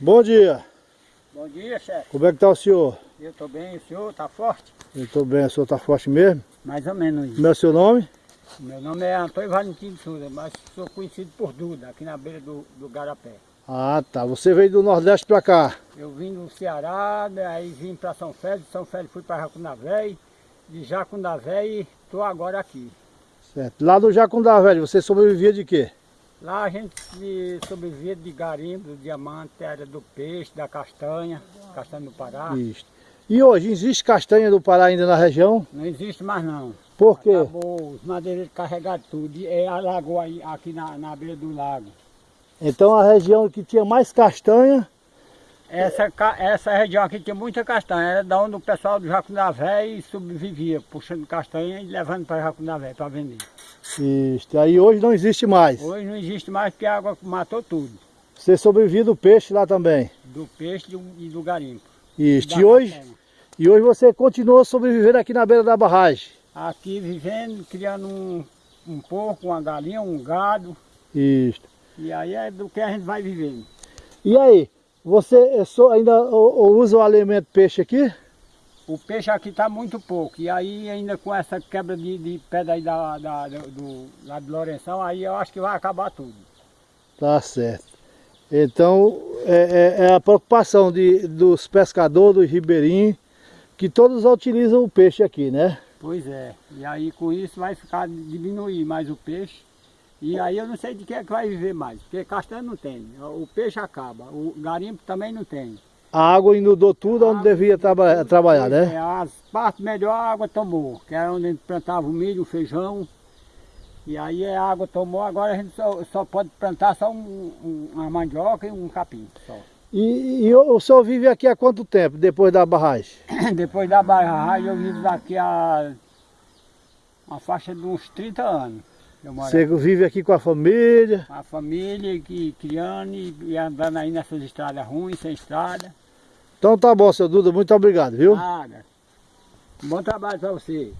Bom dia. Bom dia, chefe. Como é que tá o senhor? Eu estou bem, o senhor está forte? Eu tô bem, o senhor tá forte mesmo? Mais ou menos. Como é o seu nome? Meu nome é Antônio Valentim de Souza, mas sou conhecido por Duda, aqui na beira do, do Garapé. Ah, tá. Você veio do Nordeste pra cá. Eu vim do Ceará, né, aí vim para São Félix, São Félix fui para Jacunavé, de Jacunavé estou agora aqui. Certo. Lá do Jacundá Velho, você sobrevivia de quê? Lá a gente se sobrevivia de garimpo, do diamante, era do peixe, da castanha, castanha do Pará. Isso. E hoje, existe castanha do Pará ainda na região? Não existe mais não. Por quê? Acabou, os madeireiros carregaram tudo. É a lagoa aí, aqui na, na beira do lago. Então a região que tinha mais castanha, Essa, essa região aqui tinha muita castanha, era da onde o pessoal do Jacunavé sobrevivia, puxando castanha e levando para Jacunavé para vender. Isso. aí hoje não existe mais. Hoje não existe mais porque a água matou tudo, Você sobrevivia do peixe lá também. do peixe e do, garimpo. Isso. E hoje, e hoje você continua sobrevivendo aqui na beira da barragem. Aqui vivendo, criando um, um porco, uma galinha, um gado, Isso. e aí é do que a gente vai vivendo. E aí, você é só ainda usa o alimento peixe aqui? O peixe aqui está muito pouco, e aí ainda com essa quebra de, de pedra aí da, da- do, lá de Lourenção, aí eu acho que vai acabar tudo. Tá certo. Então, é, é- é a preocupação de, dos pescadores, dos ribeirinhos, que todos utilizam o peixe aqui, né? Pois é, e aí com isso vai ficar, diminuir mais o peixe, e aí eu não sei de que é que vai viver mais, porque castanha não tem, o peixe acaba, o garimpo também não tem. A água inundou tudo onde devia traba- trabalhar, né? é, as partes melhor a água tomou, que era onde a gente plantava o milho, o feijão, e aí a água tomou, agora a gente só, só pode plantar só um, um- uma mandioca e um capim só. E, e o senhor vive aqui há quanto tempo, depois da barragem? Depois da barragem eu vivo daqui a uma faixa de uns 30 anos. Você vive aqui com a família? A família que criando e, e andando aí nessas estradas ruins, sem estrada. Então tá bom, seu Duda, muito obrigado, viu? Nada. Bom trabalho para você.